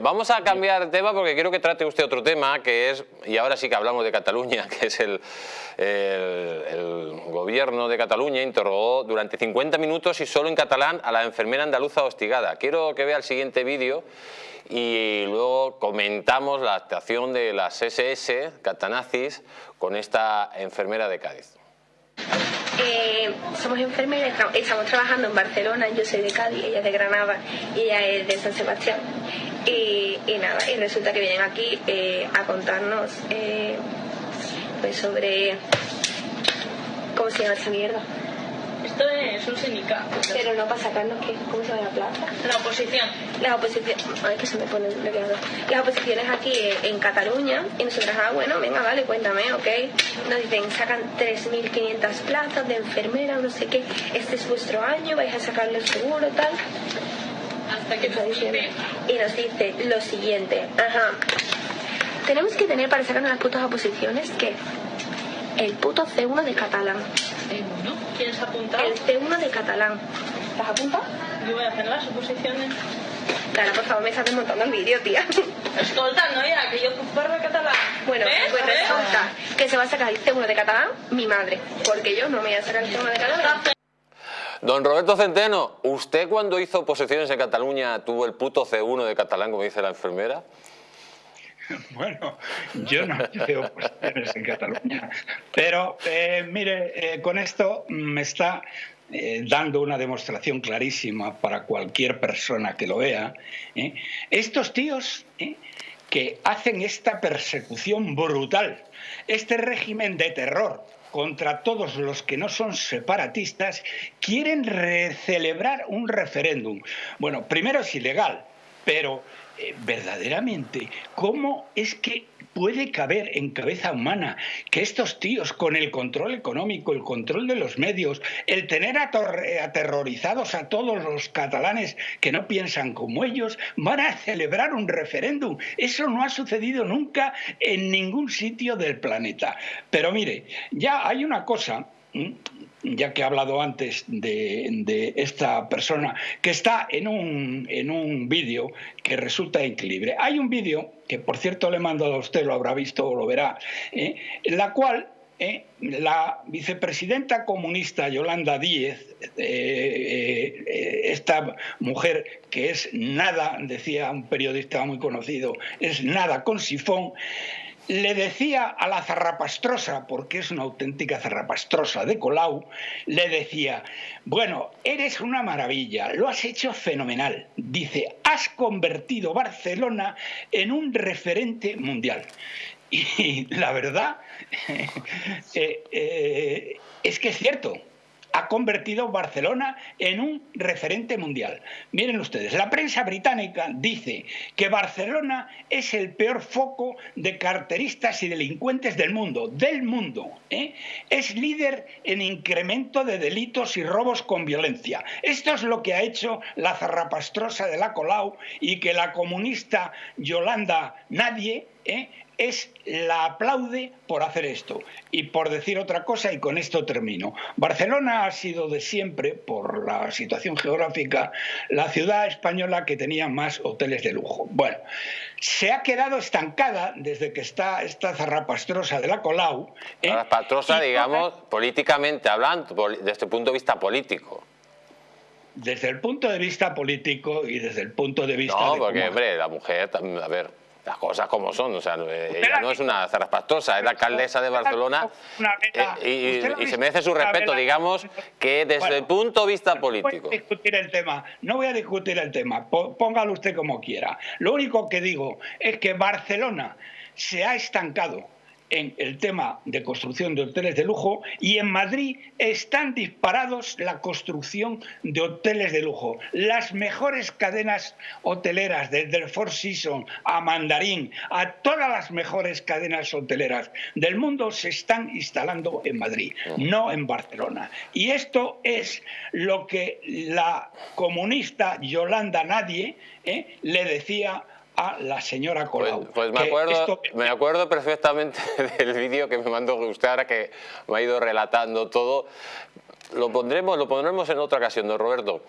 Vamos a cambiar de tema porque quiero que trate usted otro tema que es, y ahora sí que hablamos de Cataluña, que es el, gobierno de Cataluña interrogó durante 50 minutos y solo en catalán a la enfermera andaluza hostigada. Quiero que vea el siguiente vídeo y luego comentamos la actuación de las SS catanazis con esta enfermera de Cádiz. Eh, somos enfermeras, estamos trabajando en Barcelona, yo soy de Cádiz, ella es de Granada y ella es de San Sebastián. Y, nada, y resulta que vienen aquí eh, a contarnos eh, pues sobre... ¿Cómo se llama esa mierda? Esto es un sindicato. Pero no para sacarnos qué, ¿cómo se llama la plaza? La oposición. Las oposiciones, ay que se me pone Las oposiciones aquí en Cataluña y nosotros, ah bueno, venga, vale, cuéntame, ok. Nos dicen, sacan 3.500 plazas de enfermera, no sé qué, este es vuestro año, vais a sacarle el seguro, tal. Hasta que nos dice. Y nos dice lo siguiente, ajá. Tenemos que tener para sacarnos las putas oposiciones que el puto C1 de catalán. ¿C1? ¿Quieres apuntar? El C1 de catalán. ¿Estás apuntado? Yo voy a hacer las oposiciones. Clara, por favor, me estás desmontando el vídeo, tía. Escolta, no, ya, que yo parlo catalán. Bueno, pues resulta que se va a sacar el C1 de catalán mi madre, porque yo no me voy a sacar el C1 de catalán. Don Roberto Centeno, ¿usted cuando hizo oposiciones en Cataluña tuvo el puto C1 de catalán, como dice la enfermera? Bueno, yo no hice oposiciones en Cataluña, pero eh, mire, eh, con esto me está eh, dando una demostración clarísima para cualquier persona que lo vea. Estos tíos que hacen esta persecución brutal, este régimen de terror contra todos los que no son separatistas, quieren celebrar un referéndum. Bueno, primero es ilegal, pero eh, verdaderamente, ¿cómo es que puede caber en cabeza humana que estos tíos, con el control económico, el control de los medios, el tener aterrorizados a todos los catalanes que no piensan como ellos, van a celebrar un referéndum? Eso no ha sucedido nunca en ningún sitio del planeta. Pero mire, ya hay una cosa ya que he hablado antes de, esta persona, que está en un, en un vídeo que resulta increíble. Hay un vídeo, que por cierto le he mandado a usted, lo habrá visto o lo verá, ¿eh? en la cual ¿eh? la vicepresidenta comunista Yolanda Díez, eh, esta mujer que es nada, decía un periodista muy conocido, es nada con sifón, le decía a la zarrapastrosa, porque es una auténtica zarrapastrosa de Colau, le decía, bueno, eres una maravilla, lo has hecho fenomenal. Dice, has convertido Barcelona en un referente mundial. Y la verdad eh, eh, es que es cierto, ha convertido Barcelona en un referente mundial. Miren ustedes, la prensa británica dice que Barcelona es el peor foco de carteristas y delincuentes del mundo, del mundo. ¿eh? Es líder en incremento de delitos y robos con violencia. Esto es lo que ha hecho la zarrapastrosa de la Colau y que la comunista Yolanda Nadie ¿eh? Es la aplaude por hacer esto. Y por decir otra cosa, y con esto termino, Barcelona ha sido de siempre, por la situación geográfica, la ciudad española que tenía más hoteles de lujo. Bueno, se ha quedado estancada desde que está esta zarrapastrosa de la Colau. ¿eh? Zarrapastrosa, digamos, políticamente hablando, desde el punto de vista político desde el punto de vista político y desde el punto de vista no, porque, hombre, la mujer, a ver, las cosas como son. O sea, eh, ella no es una zarraspastosa, es la alcaldesa de Barcelona eh, y, se merece su respeto, digamos, que desde el punto de vista político. No voy a discutir el tema, no voy a discutir el tema, póngalo usted como quiera. Lo único que digo es que Barcelona se ha estancado en el tema de construcción de hoteles de lujo y en Madrid están disparados la construcción de hoteles de lujo. Las mejores cadenas hoteleras, desde el Four Seasons a Mandarín, a todas las mejores cadenas hoteleras del mundo se están instalando en Madrid, no en Barcelona. Y esto es lo que la comunista Yolanda Nadie eh, le decía a la señora pues, Colau. Pues, me, acuerdo, me acuerdo perfectamente del vídeo que me mandó usted ahora que me ha ido relatando todo. Lo pondremos, lo pondremos en otra ocasión, don Roberto.